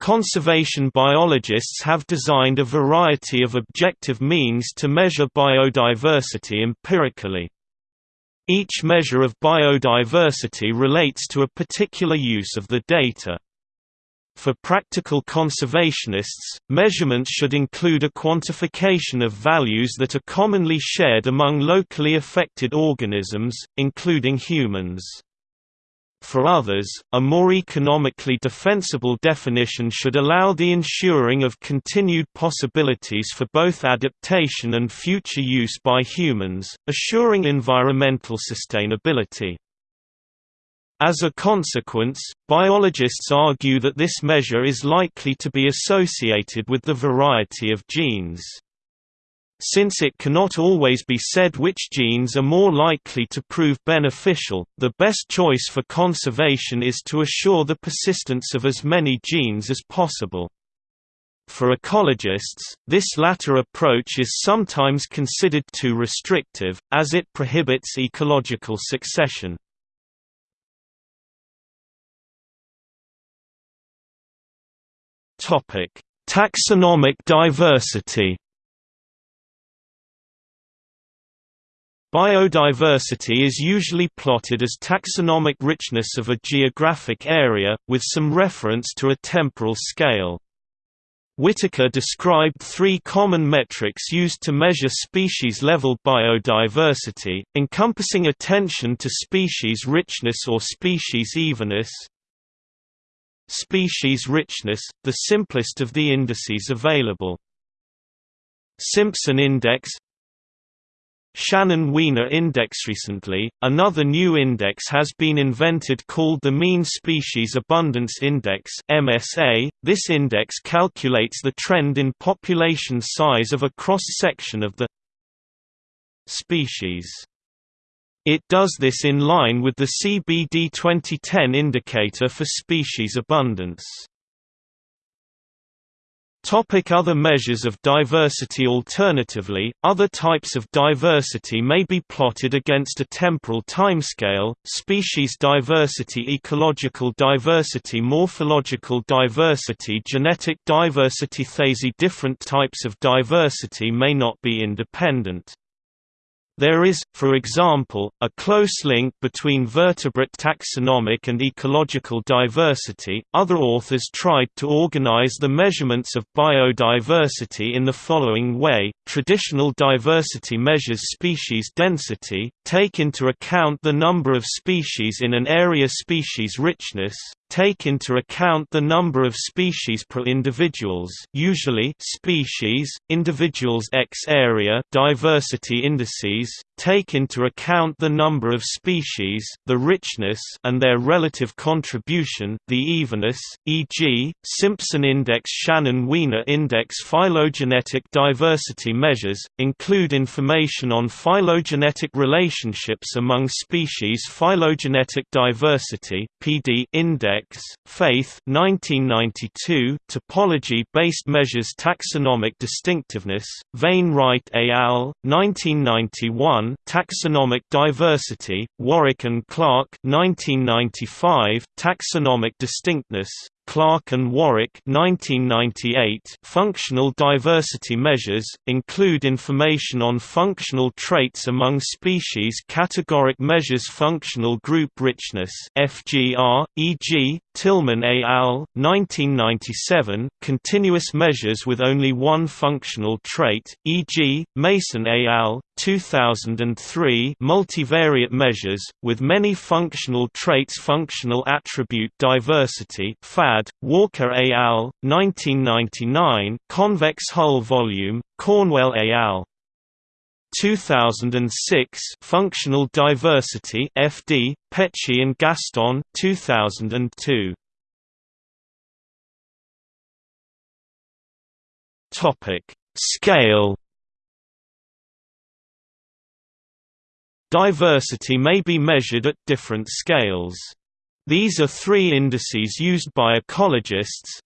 Conservation biologists have designed a variety of objective means to measure biodiversity empirically. Each measure of biodiversity relates to a particular use of the data. For practical conservationists, measurements should include a quantification of values that are commonly shared among locally affected organisms, including humans. For others, a more economically defensible definition should allow the ensuring of continued possibilities for both adaptation and future use by humans, assuring environmental sustainability. As a consequence, biologists argue that this measure is likely to be associated with the variety of genes. Since it cannot always be said which genes are more likely to prove beneficial, the best choice for conservation is to assure the persistence of as many genes as possible. For ecologists, this latter approach is sometimes considered too restrictive, as it prohibits ecological succession. Taxonomic diversity. Biodiversity is usually plotted as taxonomic richness of a geographic area, with some reference to a temporal scale. Whittaker described three common metrics used to measure species-level biodiversity, encompassing attention to species richness or species evenness, Species richness, the simplest of the indices available. Simpson Index Shannon-Wiener Index Recently, another new index has been invented called the Mean Species Abundance Index MSA. .This index calculates the trend in population size of a cross-section of the species. It does this in line with the CBD 2010 indicator for species abundance. Topic other measures of diversity Alternatively, other types of diversity may be plotted against a temporal timescale, species diversity ecological diversity morphological diversity genetic diversity These different types of diversity may not be independent. There is, for example, a close link between vertebrate taxonomic and ecological diversity. Other authors tried to organize the measurements of biodiversity in the following way. Traditional diversity measures species density, take into account the number of species in an area species richness, take into account the number of species per individuals usually species, individuals x area diversity indices, take into account the number of species, the richness and their relative contribution, the evenness, e.g., Simpson Index Shannon-Wiener Index Phylogenetic diversity measures, include information on phylogenetic relationships among species Phylogenetic diversity PD Index, Faith 1992, Topology-based measures taxonomic distinctiveness, Vane-Wright et al., 1991 Taxonomic Diversity, Warwick and Clarke 1995, Taxonomic Distinctness, Clarke and Warwick 1998 functional diversity measures, include information on functional traits among species categoric measures functional group richness FGR, e.g., Tilman et al., 1997 continuous measures with only one functional trait, e.g., Mason et al., 2003 multivariate measures, with many functional traits functional attribute diversity FAD, Walker et al., 1999 convex hull volume, Cornwell et al. 2006 Functional Diversity FD, Petchey and Gaston 2002. Topic: Scale Diversity may be measured at different scales. These are three indices used by ecologists.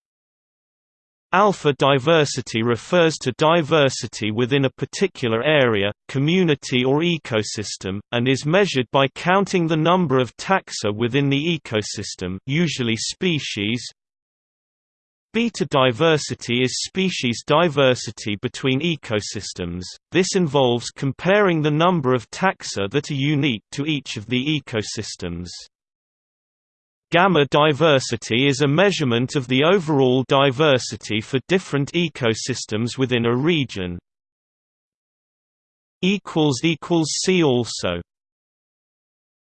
Alpha diversity refers to diversity within a particular area, community or ecosystem, and is measured by counting the number of taxa within the ecosystem usually species. Beta diversity is species diversity between ecosystems, this involves comparing the number of taxa that are unique to each of the ecosystems. Gamma diversity is a measurement of the overall diversity for different ecosystems within a region. See also